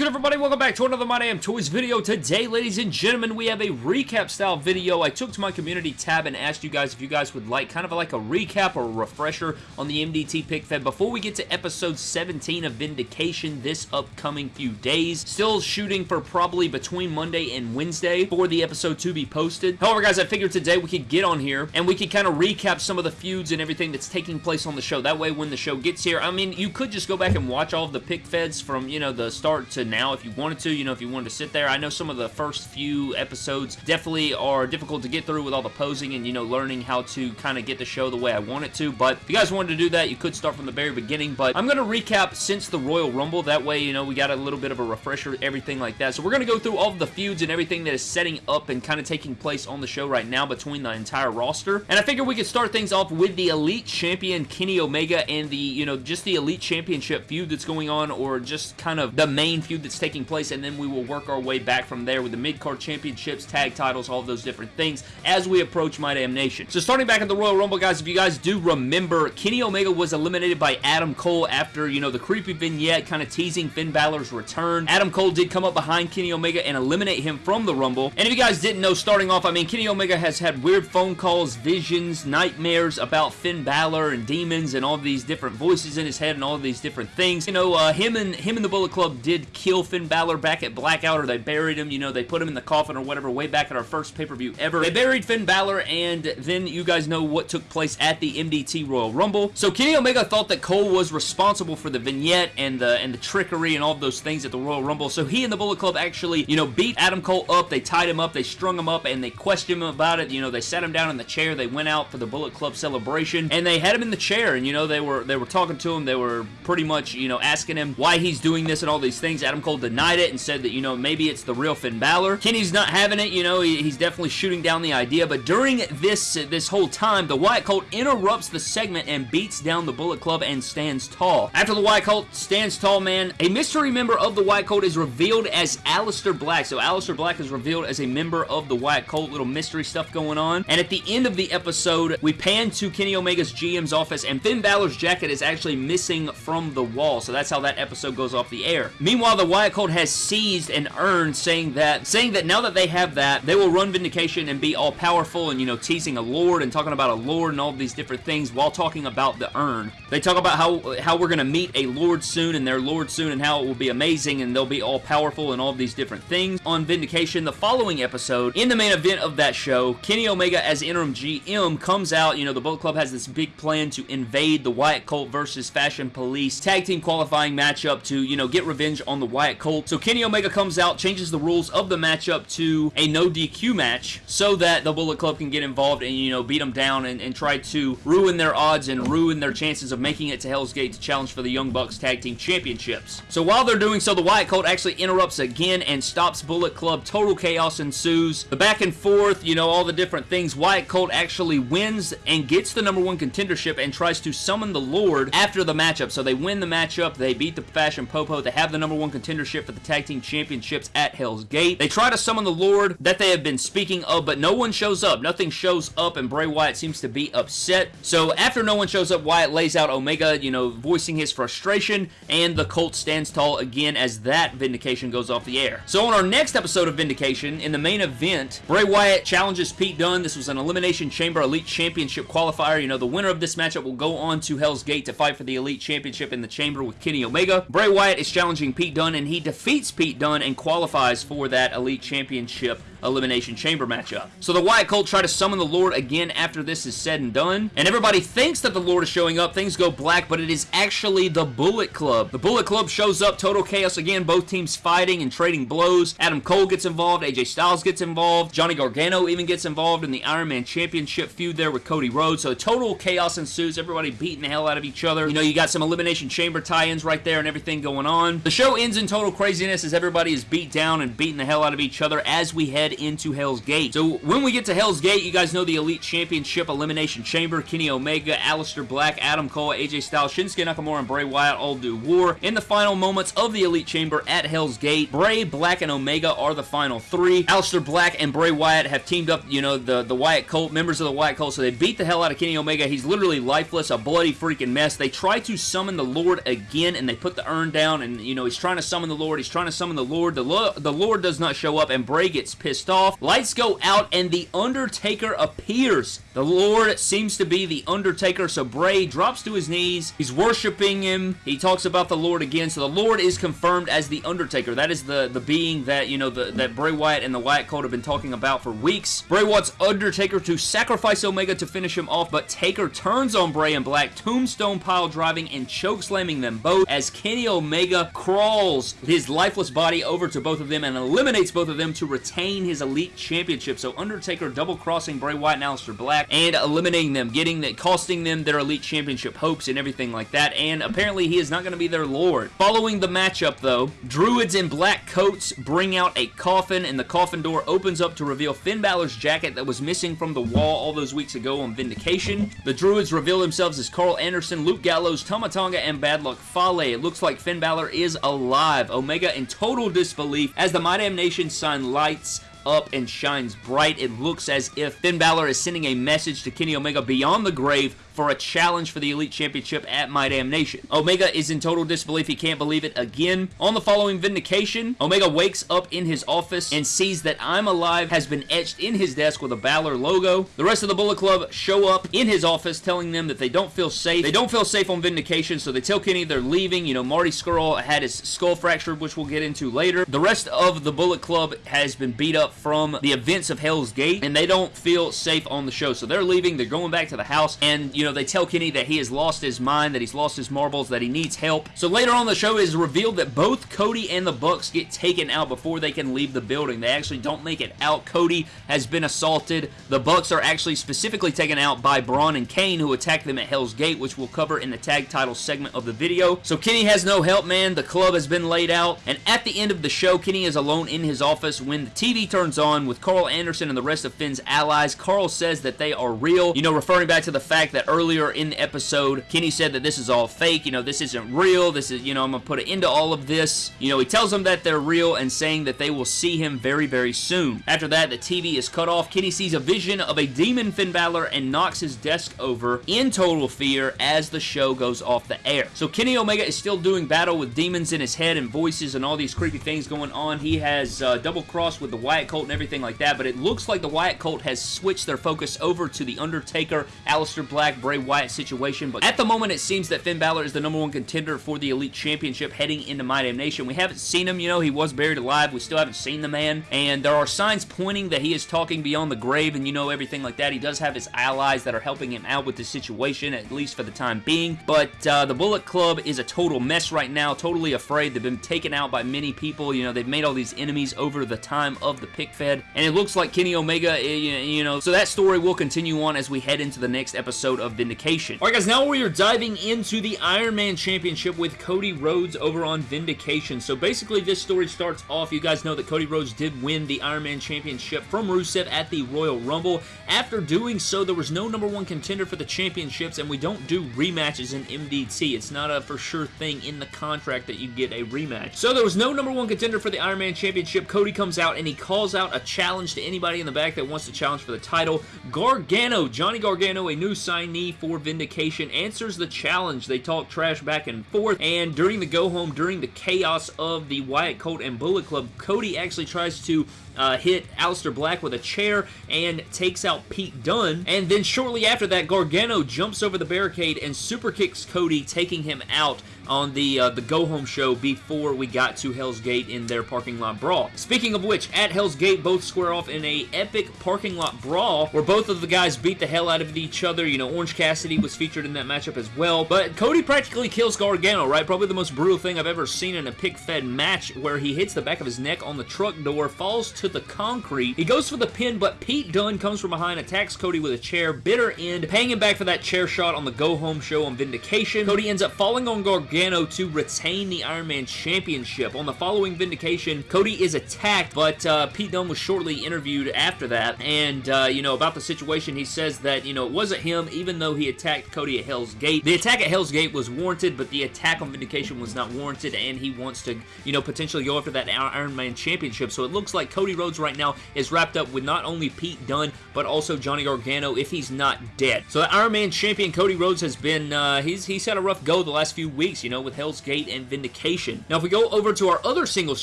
good everybody? Welcome back to another My Damn Toys video. Today, ladies and gentlemen, we have a recap style video. I took to my community tab and asked you guys if you guys would like kind of like a recap or a refresher on the MDT pick fed before we get to episode 17 of Vindication this upcoming few days. Still shooting for probably between Monday and Wednesday for the episode to be posted. However, guys, I figured today we could get on here and we could kind of recap some of the feuds and everything that's taking place on the show. That way, when the show gets here, I mean, you could just go back and watch all of the pick feds from, you know, the start to now if you wanted to, you know, if you wanted to sit there. I know some of the first few episodes definitely are difficult to get through with all the posing and, you know, learning how to kind of get the show the way I want it to, but if you guys wanted to do that, you could start from the very beginning, but I'm going to recap since the Royal Rumble. That way, you know, we got a little bit of a refresher, everything like that. So we're going to go through all of the feuds and everything that is setting up and kind of taking place on the show right now between the entire roster. And I figure we could start things off with the Elite Champion Kenny Omega and the, you know, just the Elite Championship feud that's going on or just kind of the main feud that's taking place, and then we will work our way back from there with the mid-card championships, tag titles, all those different things as we approach My Damn Nation. So starting back at the Royal Rumble, guys, if you guys do remember, Kenny Omega was eliminated by Adam Cole after, you know, the creepy vignette kind of teasing Finn Balor's return. Adam Cole did come up behind Kenny Omega and eliminate him from the Rumble. And if you guys didn't know, starting off, I mean, Kenny Omega has had weird phone calls, visions, nightmares about Finn Balor and demons and all these different voices in his head and all these different things. You know, uh, him and him and the Bullet Club did kill Finn Balor back at Blackout, or they buried him, you know, they put him in the coffin or whatever way back at our first pay-per-view ever. They buried Finn Balor, and then you guys know what took place at the MDT Royal Rumble. So Kenny Omega thought that Cole was responsible for the vignette and the and the trickery and all those things at the Royal Rumble. So he and the Bullet Club actually, you know, beat Adam Cole up. They tied him up. They strung him up, and they questioned him about it. You know, they sat him down in the chair. They went out for the Bullet Club celebration, and they had him in the chair. And you know, they were they were talking to him. They were pretty much, you know, asking him why he's doing this and all these things. Adam Cole denied it and said that, you know, maybe it's the real Finn Balor. Kenny's not having it, you know, he, he's definitely shooting down the idea, but during this, this whole time, the Wyatt Colt interrupts the segment and beats down the Bullet Club and stands tall. After the Wyatt Colt stands tall, man, a mystery member of the Wyatt Colt is revealed as Aleister Black. So Aleister Black is revealed as a member of the Wyatt Colt, little mystery stuff going on. And at the end of the episode, we pan to Kenny Omega's GM's office, and Finn Balor's jacket is actually missing from the wall. So that's how that episode goes off the air. Meanwhile, the Wyatt Colt has seized and earned, saying that saying that now that they have that, they will run Vindication and be all powerful and, you know, teasing a lord and talking about a lord and all these different things while talking about the urn. They talk about how, how we're going to meet a lord soon and their lord soon and how it will be amazing and they'll be all powerful and all these different things. On Vindication, the following episode, in the main event of that show, Kenny Omega as interim GM comes out, you know, the Bullet Club has this big plan to invade the Wyatt Colt versus Fashion Police tag team qualifying matchup to, you know, get revenge on the Wyatt Colt. So Kenny Omega comes out, changes the rules of the matchup to a no DQ match so that the Bullet Club can get involved and, you know, beat them down and, and try to ruin their odds and ruin their chances of making it to Hell's Gate to challenge for the Young Bucks Tag Team Championships. So while they're doing so, the Wyatt Colt actually interrupts again and stops Bullet Club. Total chaos ensues. The back and forth, you know, all the different things. Wyatt Colt actually wins and gets the number one contendership and tries to summon the Lord after the matchup. So they win the matchup. They beat the Fashion Popo. They have the number one contendership for the Tag Team Championships at Hell's Gate. They try to summon the Lord that they have been speaking of, but no one shows up. Nothing shows up, and Bray Wyatt seems to be upset. So after no one shows up, Wyatt lays out Omega, you know, voicing his frustration, and the Colt stands tall again as that Vindication goes off the air. So on our next episode of Vindication, in the main event, Bray Wyatt challenges Pete Dunne. This was an Elimination Chamber Elite Championship qualifier. You know, the winner of this matchup will go on to Hell's Gate to fight for the Elite Championship in the Chamber with Kenny Omega. Bray Wyatt is challenging Pete Dunne, and he defeats Pete Dunne and qualifies for that Elite Championship Elimination Chamber matchup. So the Wyatt Colt try to summon the Lord again after this is said and done, and everybody thinks that the Lord is showing up, things go black, but it is actually the Bullet Club. The Bullet Club shows up, total chaos again, both teams fighting and trading blows. Adam Cole gets involved, AJ Styles gets involved, Johnny Gargano even gets involved in the Iron Man Championship feud there with Cody Rhodes, so total chaos ensues, everybody beating the hell out of each other. You know, you got some Elimination Chamber tie-ins right there and everything going on. The show ends in total craziness as everybody is beat down and beating the hell out of each other as we head head into Hell's Gate. So when we get to Hell's Gate, you guys know the Elite Championship Elimination Chamber, Kenny Omega, Aleister Black, Adam Cole, AJ Styles, Shinsuke Nakamura, and Bray Wyatt all do war. In the final moments of the Elite Chamber at Hell's Gate, Bray, Black, and Omega are the final three. Aleister Black and Bray Wyatt have teamed up, you know, the, the Wyatt Colt, members of the Wyatt Colt, so they beat the hell out of Kenny Omega. He's literally lifeless, a bloody freaking mess. They try to summon the Lord again, and they put the urn down, and, you know, he's trying to summon the Lord. He's trying to summon the Lord. The, Lo the Lord does not show up, and Bray gets pissed off. Lights go out, and The Undertaker appears. The Lord seems to be The Undertaker, so Bray drops to his knees. He's worshiping him. He talks about the Lord again, so the Lord is confirmed as The Undertaker. That is the, the being that, you know, the, that Bray Wyatt and the Wyatt Cult have been talking about for weeks. Bray wants Undertaker to sacrifice Omega to finish him off, but Taker turns on Bray and Black, tombstone pile driving and choke slamming them both as Kenny Omega crawls his lifeless body over to both of them and eliminates both of them to retain his Elite Championship. So Undertaker double crossing Bray Wyatt and Aleister Black and eliminating them, getting that, costing them their Elite Championship hopes and everything like that. And apparently he is not going to be their Lord. Following the matchup though, Druids in black coats bring out a coffin and the coffin door opens up to reveal Finn Balor's jacket that was missing from the wall all those weeks ago on Vindication. The Druids reveal themselves as Karl Anderson, Luke Gallows, Tama Tonga, and Bad Luck Fale. It looks like Finn Balor is alive. Omega in total disbelief as the My Damn Nation sign lights up and shines bright. It looks as if Finn Balor is sending a message to Kenny Omega beyond the grave for a challenge for the Elite Championship at My Damn Nation. Omega is in total disbelief. He can't believe it again. On the following Vindication, Omega wakes up in his office and sees that I'm Alive has been etched in his desk with a Balor logo. The rest of the Bullet Club show up in his office telling them that they don't feel safe. They don't feel safe on Vindication, so they tell Kenny they're leaving. You know, Marty Scurll had his skull fractured, which we'll get into later. The rest of the Bullet Club has been beat up from the events of Hell's Gate, and they don't feel safe on the show, so they're leaving. They're going back to the house, and, you know, they tell Kenny that he has lost his mind, that he's lost his marbles, that he needs help. So later on the show is revealed that both Cody and the Bucks get taken out before they can leave the building. They actually don't make it out. Cody has been assaulted. The Bucks are actually specifically taken out by Braun and Kane who attack them at Hell's Gate, which we'll cover in the tag title segment of the video. So Kenny has no help, man. The club has been laid out. And at the end of the show, Kenny is alone in his office when the TV turns on with Karl Anderson and the rest of Finn's allies. Karl says that they are real, you know, referring back to the fact that earlier in the episode, Kenny said that this is all fake, you know, this isn't real, this is, you know, I'm going to put an end to all of this. You know, he tells them that they're real and saying that they will see him very, very soon. After that, the TV is cut off. Kenny sees a vision of a demon Finn Balor and knocks his desk over in total fear as the show goes off the air. So Kenny Omega is still doing battle with demons in his head and voices and all these creepy things going on. He has uh, double crossed with the Wyatt Colt and everything like that, but it looks like the Wyatt Colt has switched their focus over to the Undertaker, Aleister Black, Bray Wyatt situation, but at the moment it seems that Finn Balor is the number one contender for the Elite Championship heading into My Damn Nation. We haven't seen him, you know, he was buried alive. We still haven't seen the man, and there are signs pointing that he is talking beyond the grave and, you know, everything like that. He does have his allies that are helping him out with the situation, at least for the time being, but uh, the Bullet Club is a total mess right now, totally afraid. They've been taken out by many people, you know, they've made all these enemies over the time of the pick fed, and it looks like Kenny Omega, eh, you know, so that story will continue on as we head into the next episode of Vindication. Alright guys, now we are diving into the Iron Man Championship with Cody Rhodes over on Vindication. So basically this story starts off, you guys know that Cody Rhodes did win the Iron Man Championship from Rusev at the Royal Rumble. After doing so, there was no number one contender for the championships and we don't do rematches in MDT. It's not a for sure thing in the contract that you get a rematch. So there was no number one contender for the Iron Man Championship. Cody comes out and he calls out a challenge to anybody in the back that wants to challenge for the title. Gargano, Johnny Gargano, a new signee for Vindication, answers the challenge. They talk trash back and forth, and during the go-home, during the chaos of the Wyatt Colt and Bullet Club, Cody actually tries to uh, hit Aleister Black with a chair and takes out Pete Dunne. And then shortly after that, Gargano jumps over the barricade and super kicks Cody, taking him out on the uh, the Go Home show before we got to Hell's Gate in their parking lot brawl. Speaking of which, at Hell's Gate, both square off in a epic parking lot brawl where both of the guys beat the hell out of each other. You know, Orange Cassidy was featured in that matchup as well. But Cody practically kills Gargano, right? Probably the most brutal thing I've ever seen in a pick-fed match where he hits the back of his neck on the truck door, falls to the concrete. He goes for the pin, but Pete Dunne comes from behind, attacks Cody with a chair, bitter end, paying him back for that chair shot on the go-home show on Vindication. Cody ends up falling on Gargano to retain the Iron Man Championship. On the following Vindication, Cody is attacked, but uh, Pete Dunne was shortly interviewed after that, and, uh, you know, about the situation, he says that, you know, it wasn't him, even though he attacked Cody at Hell's Gate. The attack at Hell's Gate was warranted, but the attack on Vindication was not warranted, and he wants to, you know, potentially go after that Iron Man Championship, so it looks like Cody Rhodes right now is wrapped up with not only Pete Dunne, but also Johnny Gargano if he's not dead. So the Iron Man champion Cody Rhodes has been, uh, he's, he's had a rough go the last few weeks, you know, with Hell's Gate and Vindication. Now if we go over to our other singles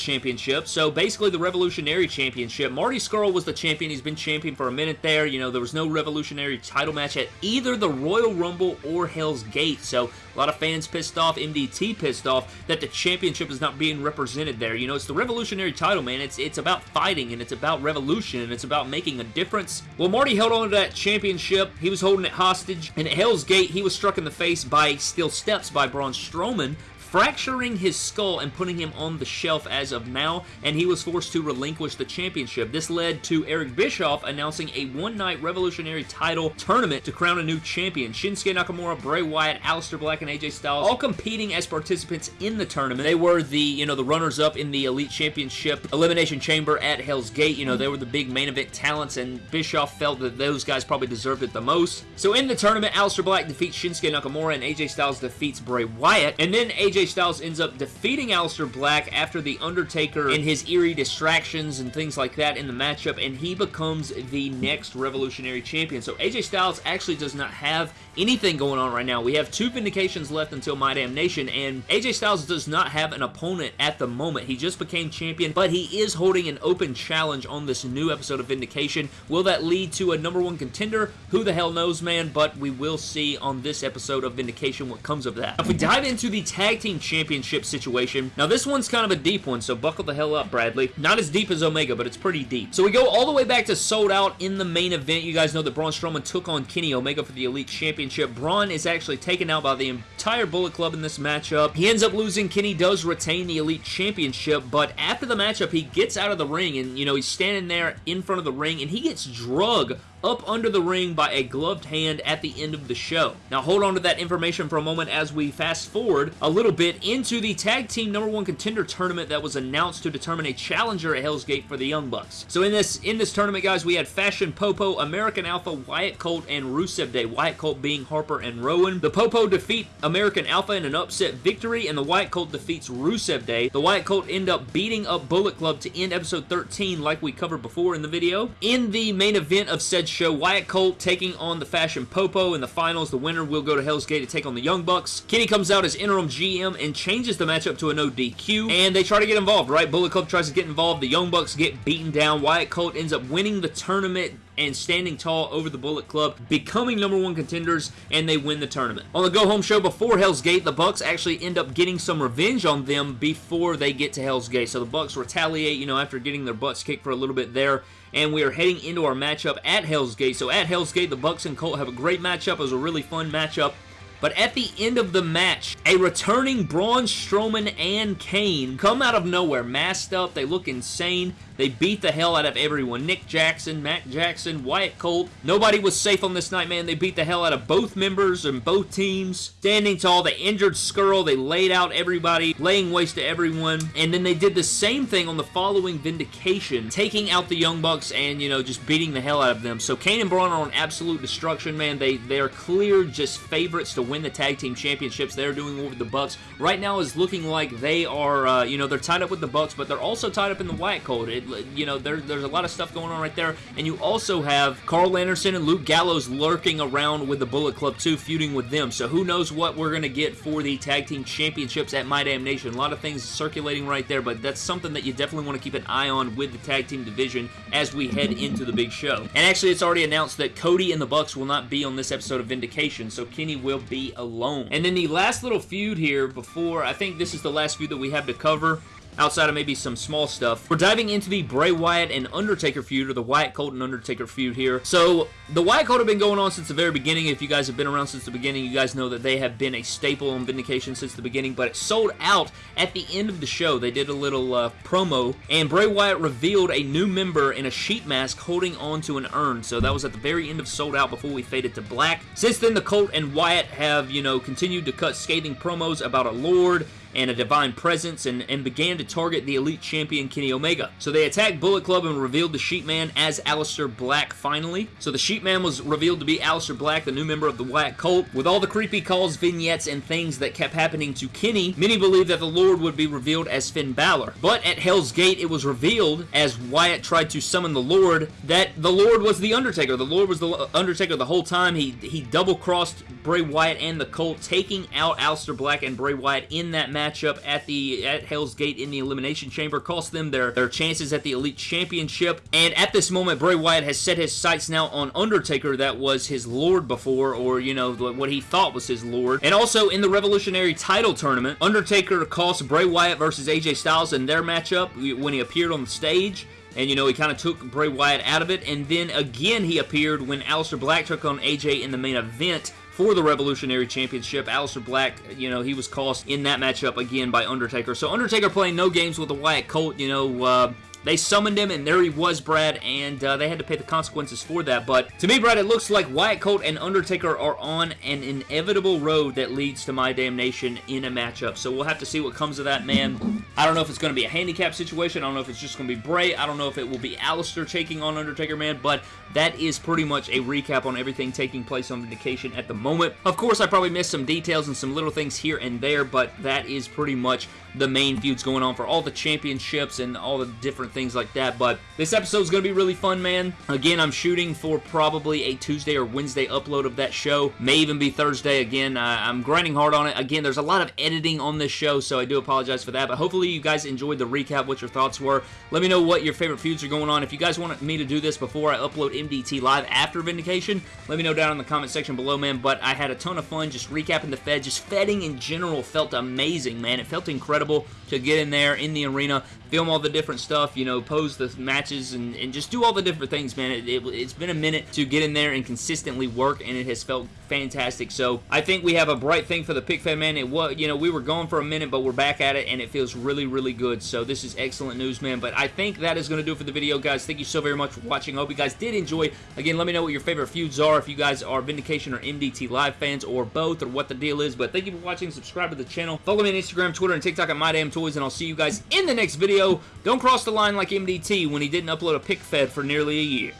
championship, so basically the Revolutionary Championship, Marty Scurll was the champion. He's been champion for a minute there. You know, there was no Revolutionary title match at either the Royal Rumble or Hell's Gate, so a lot of fans pissed off, MDT pissed off, that the championship is not being represented there. You know, it's the revolutionary title, man. It's, it's about fighting, and it's about revolution, and it's about making a difference. Well, Marty held on to that championship. He was holding it hostage, and at Hell's Gate, he was struck in the face by steel steps by Braun Strowman, fracturing his skull and putting him on the shelf as of now, and he was forced to relinquish the championship. This led to Eric Bischoff announcing a one-night Revolutionary title tournament to crown a new champion. Shinsuke Nakamura, Bray Wyatt, Aleister Black, and AJ Styles all competing as participants in the tournament. They were the, you know, the runners-up in the Elite Championship Elimination Chamber at Hell's Gate. You know, they were the big main event talents, and Bischoff felt that those guys probably deserved it the most. So in the tournament, Aleister Black defeats Shinsuke Nakamura, and AJ Styles defeats Bray Wyatt, and then AJ AJ Styles ends up defeating Aleister Black after The Undertaker and his eerie distractions and things like that in the matchup, and he becomes the next Revolutionary Champion. So AJ Styles actually does not have anything going on right now. We have two Vindications left until My Damn Nation, and AJ Styles does not have an opponent at the moment. He just became champion, but he is holding an open challenge on this new episode of Vindication. Will that lead to a number one contender? Who the hell knows, man, but we will see on this episode of Vindication what comes of that. If we dive into the Tag Team Team Championship situation. Now, this one's kind of a deep one, so buckle the hell up, Bradley. Not as deep as Omega, but it's pretty deep. So we go all the way back to Sold Out in the main event. You guys know that Braun Strowman took on Kenny Omega for the Elite Championship. Braun is actually taken out by the entire Bullet Club in this matchup. He ends up losing. Kenny does retain the Elite Championship, but after the matchup, he gets out of the ring, and, you know, he's standing there in front of the ring, and he gets drug up under the ring by a gloved hand at the end of the show. Now hold on to that information for a moment as we fast forward a little bit into the tag team number one contender tournament that was announced to determine a challenger at Hell's Gate for the Young Bucks. So in this in this tournament guys we had Fashion Popo, American Alpha, Wyatt Colt, and Rusev Day. Wyatt Colt being Harper and Rowan. The Popo defeat American Alpha in an upset victory and the Wyatt Colt defeats Rusev Day. The Wyatt Colt end up beating up Bullet Club to end episode 13 like we covered before in the video. In the main event of said show, Wyatt Colt taking on the Fashion Popo in the finals. The winner will go to Hell's Gate to take on the Young Bucks. Kenny comes out as interim GM and changes the matchup to a no DQ, and they try to get involved, right? Bullet Club tries to get involved. The Young Bucks get beaten down. Wyatt Colt ends up winning the tournament and standing tall over the Bullet Club, becoming number one contenders, and they win the tournament. On the go-home show before Hell's Gate, the Bucks actually end up getting some revenge on them before they get to Hell's Gate. So the Bucks retaliate, you know, after getting their butts kicked for a little bit there, and we are heading into our matchup at Hell's Gate. So at Hell's Gate, the Bucks and Colt have a great matchup. It was a really fun matchup. But at the end of the match, a returning Braun Strowman and Kane come out of nowhere, masked up. They look insane. They beat the hell out of everyone. Nick Jackson, Matt Jackson, Wyatt Colt. Nobody was safe on this night, man. They beat the hell out of both members and both teams. Standing tall, they injured Scurll. They laid out everybody, laying waste to everyone. And then they did the same thing on the following Vindication, taking out the Young Bucks and, you know, just beating the hell out of them. So Kane and Braun are on absolute destruction, man. They, they are clear just favorites to win the Tag Team Championships. They're doing over the Bucks. Right now is looking like they are, uh, you know, they're tied up with the Bucks, but they're also tied up in the Wyatt Colt. It, you know, there, there's a lot of stuff going on right there. And you also have Karl Anderson and Luke Gallows lurking around with the Bullet Club too, feuding with them. So who knows what we're going to get for the Tag Team Championships at My Damn Nation. A lot of things circulating right there, but that's something that you definitely want to keep an eye on with the Tag Team division as we head into the big show. And actually, it's already announced that Cody and the Bucks will not be on this episode of Vindication, so Kenny will be alone. And then the last little feud here before, I think this is the last feud that we have to cover outside of maybe some small stuff. We're diving into the Bray Wyatt and Undertaker feud, or the Wyatt Colt and Undertaker feud here. So, the Wyatt Colt have been going on since the very beginning. If you guys have been around since the beginning, you guys know that they have been a staple on Vindication since the beginning, but it sold out at the end of the show. They did a little uh, promo, and Bray Wyatt revealed a new member in a sheet mask holding onto an urn. So that was at the very end of Sold Out before we faded to black. Since then, the Colt and Wyatt have, you know, continued to cut scathing promos about a Lord and a divine presence and, and began to target the elite champion Kenny Omega. So they attacked Bullet Club and revealed the Sheepman as Aleister Black finally. So the Sheepman was revealed to be Aleister Black, the new member of the Wyatt Cult. With all the creepy calls, vignettes, and things that kept happening to Kenny, many believed that the Lord would be revealed as Finn Balor. But at Hell's Gate, it was revealed as Wyatt tried to summon the Lord that the Lord was the Undertaker. The Lord was the Undertaker the whole time. He, he double-crossed Bray Wyatt and the Cult, taking out Aleister Black and Bray Wyatt in that match matchup at the at Hell's Gate in the Elimination Chamber cost them their, their chances at the Elite Championship. And at this moment, Bray Wyatt has set his sights now on Undertaker that was his lord before, or, you know, what he thought was his lord. And also in the Revolutionary title tournament, Undertaker cost Bray Wyatt versus AJ Styles in their matchup when he appeared on the stage and you know he kind of took Bray Wyatt out of it and then again he appeared when Aleister Black took on AJ in the main event for the Revolutionary Championship. Aleister Black, you know, he was cost in that matchup again by Undertaker. So Undertaker playing no games with the Wyatt Colt, you know, uh, they summoned him, and there he was, Brad, and uh, they had to pay the consequences for that. But to me, Brad, it looks like Wyatt Colt and Undertaker are on an inevitable road that leads to My Damn Nation in a matchup. So we'll have to see what comes of that, man. I don't know if it's going to be a handicap situation. I don't know if it's just going to be Bray. I don't know if it will be Aleister taking on Undertaker, man. But that is pretty much a recap on everything taking place on Vindication at the moment. Of course, I probably missed some details and some little things here and there, but that is pretty much the main feuds going on for all the championships and all the different things like that. But this episode is going to be really fun, man. Again, I'm shooting for probably a Tuesday or Wednesday upload of that show. May even be Thursday. Again, I'm grinding hard on it. Again, there's a lot of editing on this show, so I do apologize for that. But hopefully you guys enjoyed the recap, what your thoughts were. Let me know what your favorite feuds are going on. If you guys want me to do this before I upload MDT Live after Vindication, let me know down in the comment section below, man. But I had a ton of fun just recapping the Fed. Just Fedding in general felt amazing, man. It felt incredible to get in there in the arena, film all the different stuff, you know, pose the matches, and, and just do all the different things, man. It, it, it's been a minute to get in there and consistently work, and it has felt fantastic. So I think we have a bright thing for the pick fan, man. It was, you know, we were gone for a minute, but we're back at it, and it feels really, really good. So this is excellent news, man. But I think that is going to do it for the video, guys. Thank you so very much for watching. I hope you guys did enjoy. Again, let me know what your favorite feuds are, if you guys are Vindication or MDT Live fans, or both, or what the deal is. But thank you for watching. Subscribe to the channel. Follow me on Instagram, Twitter, and TikTok at MyDamnToys, and I'll see you guys in the next video. Don't cross the line like MDT when he didn't upload a pick fed for nearly a year.